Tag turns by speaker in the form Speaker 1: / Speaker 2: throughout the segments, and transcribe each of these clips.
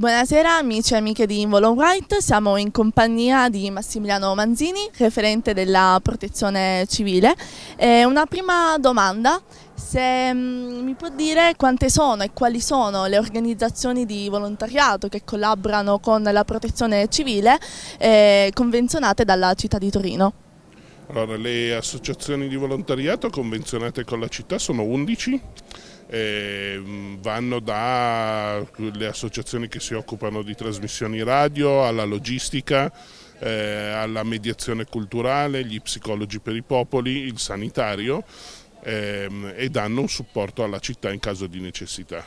Speaker 1: Buonasera amici e amiche di Involo White, siamo in compagnia di Massimiliano Manzini, referente della protezione civile. E una prima domanda, se mm, mi può dire quante sono e quali sono le organizzazioni di volontariato che collaborano con la protezione civile eh, convenzionate dalla città di Torino?
Speaker 2: Allora, le associazioni di volontariato convenzionate con la città sono 11 eh, vanno dalle associazioni che si occupano di trasmissioni radio alla logistica, eh, alla mediazione culturale, gli psicologi per i popoli, il sanitario ehm, e danno un supporto alla città in caso di necessità.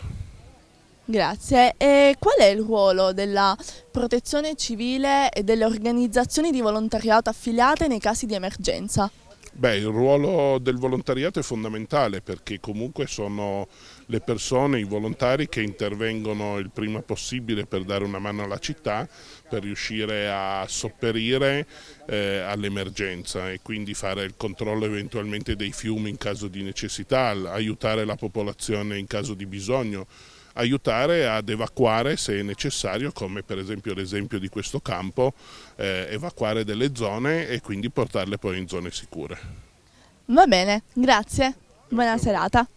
Speaker 1: Grazie. E qual è il ruolo della protezione civile e delle organizzazioni di volontariato affiliate nei casi di emergenza?
Speaker 2: Beh, il ruolo del volontariato è fondamentale perché comunque sono le persone, i volontari che intervengono il prima possibile per dare una mano alla città, per riuscire a sopperire eh, all'emergenza e quindi fare il controllo eventualmente dei fiumi in caso di necessità, aiutare la popolazione in caso di bisogno aiutare ad evacuare se necessario, come per esempio l'esempio di questo campo, eh, evacuare delle zone e quindi portarle poi in zone sicure.
Speaker 1: Va bene, grazie, buona serata.